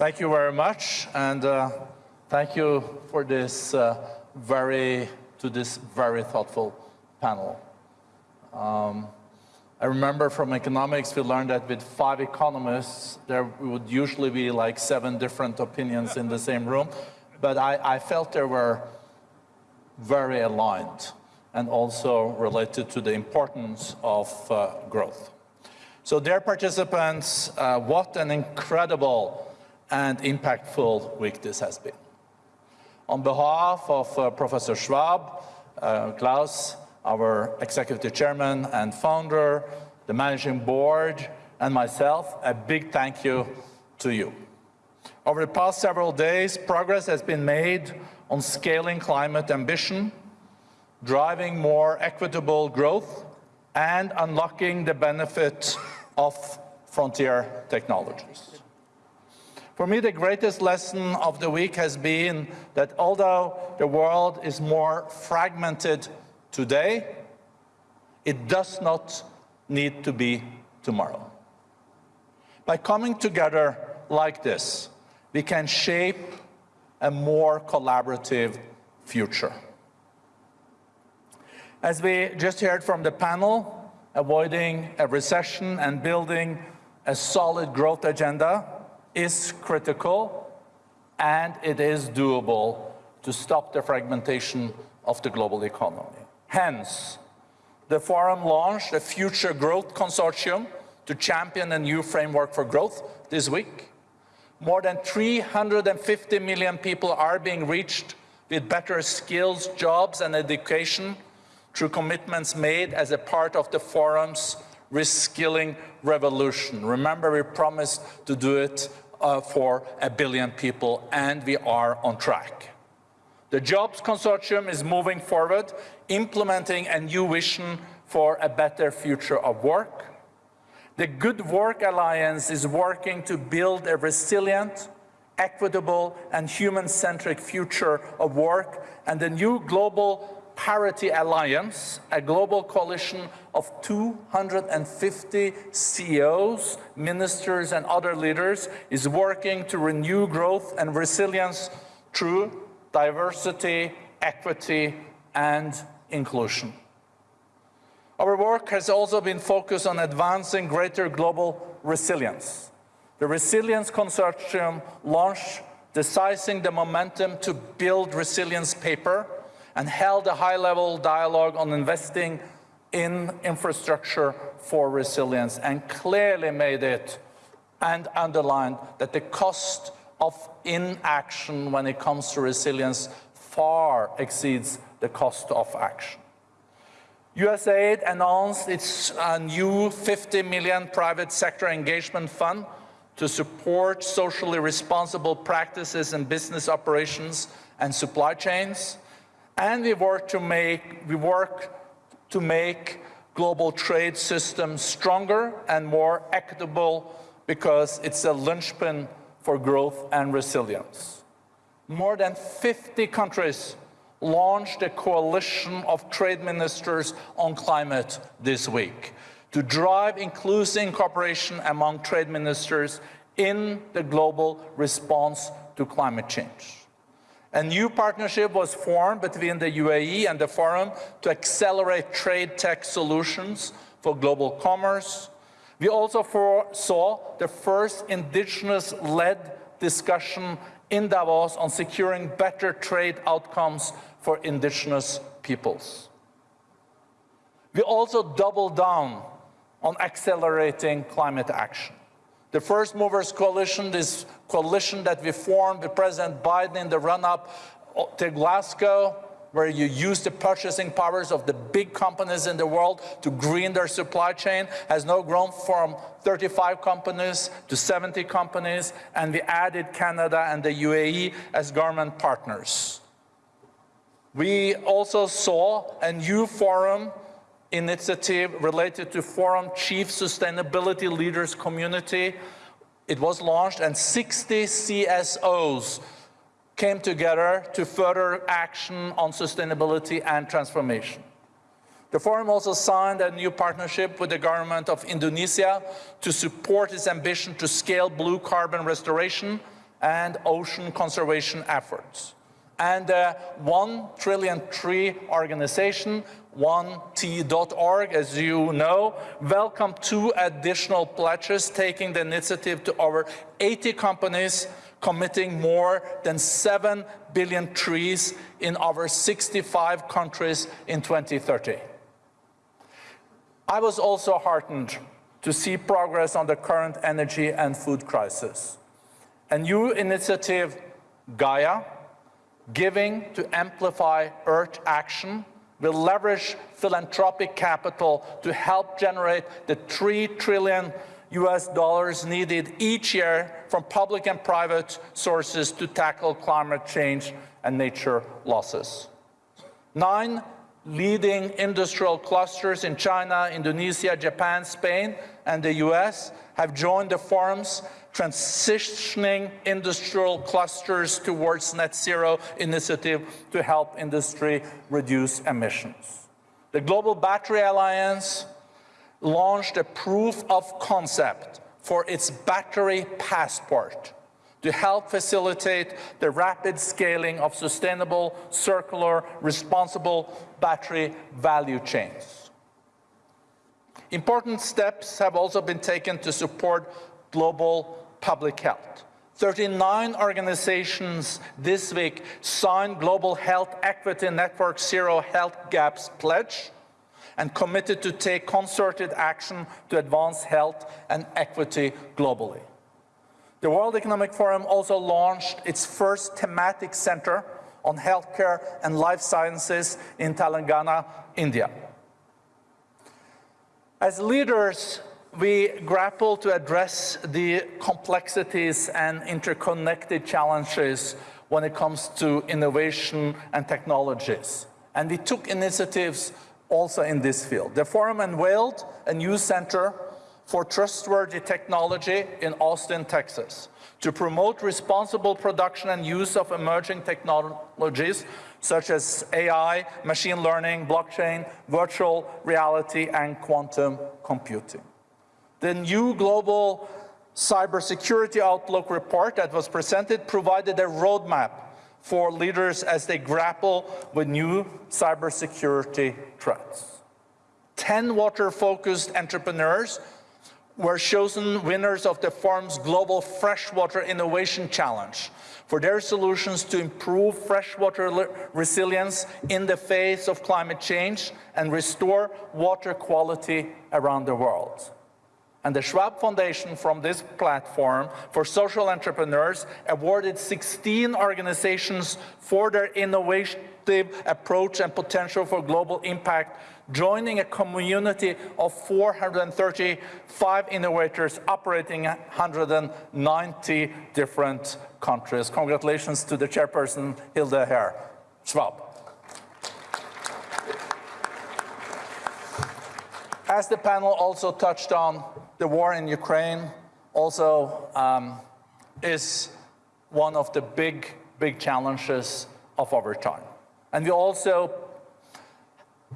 Thank you very much, and uh, thank you for this uh, very, to this very thoughtful panel. Um, I remember from economics, we learned that with five economists, there would usually be like seven different opinions in the same room, but I, I felt there were very aligned and also related to the importance of uh, growth. So dear participants, uh, what an incredible and impactful week this has been. On behalf of uh, Professor Schwab, uh, Klaus, our executive chairman and founder, the managing board, and myself, a big thank you to you. Over the past several days, progress has been made on scaling climate ambition, driving more equitable growth, and unlocking the benefit of frontier technologies. For me, the greatest lesson of the week has been that although the world is more fragmented today, it does not need to be tomorrow. By coming together like this, we can shape a more collaborative future. As we just heard from the panel, avoiding a recession and building a solid growth agenda is critical and it is doable to stop the fragmentation of the global economy. Hence, the forum launched a future growth consortium to champion a new framework for growth this week. More than 350 million people are being reached with better skills, jobs and education through commitments made as a part of the forum's reskilling revolution. Remember, we promised to do it uh, for a billion people, and we are on track. The Jobs Consortium is moving forward, implementing a new vision for a better future of work. The Good Work Alliance is working to build a resilient, equitable and human-centric future of work, and the new global Parity Alliance, a global coalition of 250 CEOs, ministers and other leaders, is working to renew growth and resilience through diversity, equity and inclusion. Our work has also been focused on advancing greater global resilience. The Resilience Consortium launched the Seizing the Momentum to Build Resilience paper and held a high-level dialogue on investing in infrastructure for resilience and clearly made it and underlined that the cost of inaction when it comes to resilience far exceeds the cost of action. USAID announced its uh, new 50 million private sector engagement fund to support socially responsible practices in business operations and supply chains and we work to make, we work to make global trade systems stronger and more equitable because it's a linchpin for growth and resilience. More than 50 countries launched a coalition of trade ministers on climate this week to drive inclusive cooperation among trade ministers in the global response to climate change. A new partnership was formed between the UAE and the Forum to accelerate trade tech solutions for global commerce. We also saw the first indigenous-led discussion in Davos on securing better trade outcomes for indigenous peoples. We also doubled down on accelerating climate action. The First Movers Coalition, this coalition that we formed with President Biden in the run-up to Glasgow, where you use the purchasing powers of the big companies in the world to green their supply chain, has now grown from 35 companies to 70 companies, and we added Canada and the UAE as government partners. We also saw a new forum initiative related to Forum Chief Sustainability Leaders Community. It was launched and 60 CSOs came together to further action on sustainability and transformation. The forum also signed a new partnership with the government of Indonesia to support its ambition to scale blue carbon restoration and ocean conservation efforts. And the One Trillion Tree organization, 1t.org, as you know, welcomed two additional pledges, taking the initiative to over 80 companies committing more than 7 billion trees in over 65 countries in 2030. I was also heartened to see progress on the current energy and food crisis. A new initiative, GAEA, Giving to Amplify Earth Action, will leverage philanthropic capital to help generate the 3 trillion US dollars needed each year from public and private sources to tackle climate change and nature losses. Nine leading industrial clusters in China, Indonesia, Japan, Spain, and the US have joined the forum's transitioning industrial clusters towards net zero initiative to help industry reduce emissions. The Global Battery Alliance launched a proof of concept for its battery passport to help facilitate the rapid scaling of sustainable, circular, responsible battery value chains. Important steps have also been taken to support global public health. 39 organizations this week signed Global Health Equity Network Zero Health Gaps Pledge, and committed to take concerted action to advance health and equity globally. The World Economic Forum also launched its first thematic center on healthcare and life sciences in Telangana, India. As leaders, we grapple to address the complexities and interconnected challenges when it comes to innovation and technologies. And we took initiatives also in this field. The forum unveiled a new center for trustworthy technology in Austin, Texas, to promote responsible production and use of emerging technologies such as AI, machine learning, blockchain, virtual reality, and quantum computing. The new global cybersecurity outlook report that was presented provided a roadmap for leaders as they grapple with new cybersecurity threats. 10 water-focused entrepreneurs were chosen winners of the forum's Global Freshwater Innovation Challenge for their solutions to improve freshwater resilience in the face of climate change and restore water quality around the world. And the Schwab Foundation from this platform for social entrepreneurs awarded 16 organizations for their innovative approach and potential for global impact, joining a community of 435 innovators operating in 190 different countries. Congratulations to the chairperson, Hilde Herr, Schwab. As the panel also touched on, the war in Ukraine also um, is one of the big, big challenges of our time. And we also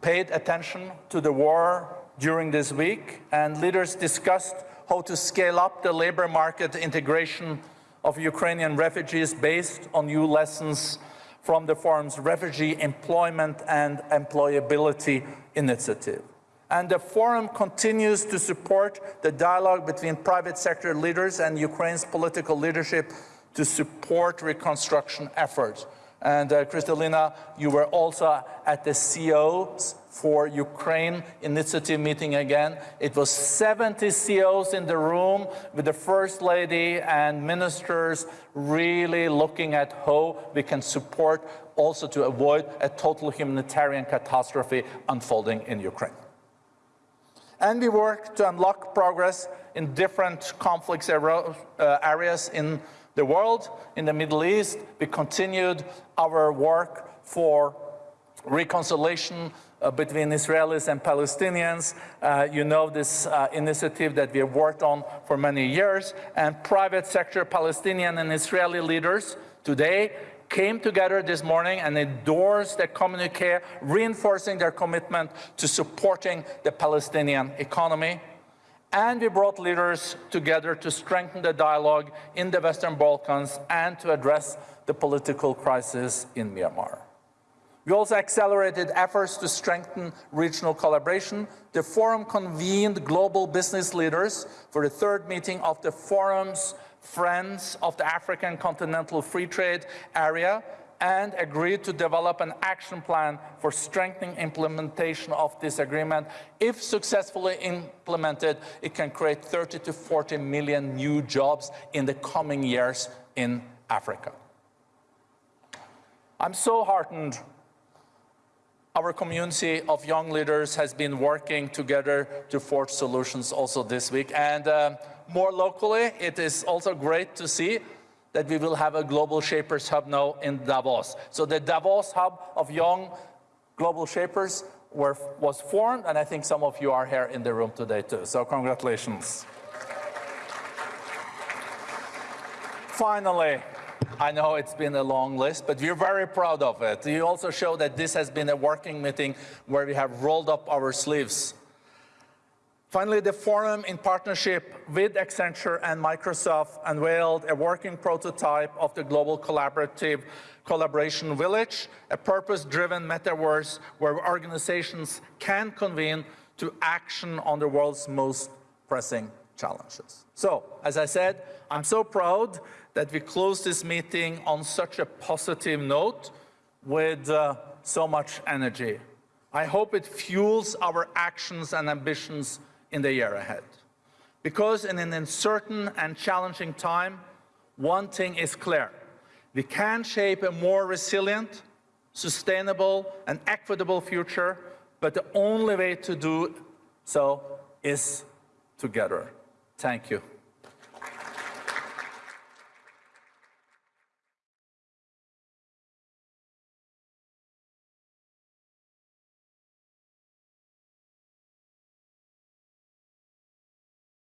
paid attention to the war during this week, and leaders discussed how to scale up the labor market integration of Ukrainian refugees based on new lessons from the forum's Refugee Employment and Employability Initiative. And the forum continues to support the dialogue between private sector leaders and Ukraine's political leadership to support reconstruction efforts. And uh, Kristalina, you were also at the CEOs for Ukraine initiative meeting again. It was 70 CEOs in the room with the First Lady and ministers really looking at how we can support also to avoid a total humanitarian catastrophe unfolding in Ukraine. And we work to unlock progress in different conflicts uh, areas in the world. In the Middle East, we continued our work for reconciliation uh, between Israelis and Palestinians. Uh, you know this uh, initiative that we have worked on for many years. And private sector Palestinian and Israeli leaders today came together this morning and endorsed the communique, reinforcing their commitment to supporting the Palestinian economy. And we brought leaders together to strengthen the dialogue in the Western Balkans and to address the political crisis in Myanmar. We also accelerated efforts to strengthen regional collaboration. The forum convened global business leaders for the third meeting of the forum's Friends of the African Continental Free Trade Area and agreed to develop an action plan for strengthening implementation of this agreement. If successfully implemented, it can create 30 to 40 million new jobs in the coming years in Africa. I'm so heartened our community of young leaders has been working together to forge solutions also this week. And uh, more locally, it is also great to see that we will have a Global Shapers Hub now in Davos. So the Davos Hub of Young Global Shapers were, was formed, and I think some of you are here in the room today too. So congratulations. Finally, I know it's been a long list, but we're very proud of it. You also show that this has been a working meeting where we have rolled up our sleeves Finally, the forum, in partnership with Accenture and Microsoft, unveiled a working prototype of the Global Collaborative Collaboration Village, a purpose-driven metaverse where organizations can convene to action on the world's most pressing challenges. So, as I said, I'm so proud that we closed this meeting on such a positive note with uh, so much energy. I hope it fuels our actions and ambitions in the year ahead. Because in an uncertain and challenging time, one thing is clear. We can shape a more resilient, sustainable, and equitable future, but the only way to do so is together. Thank you.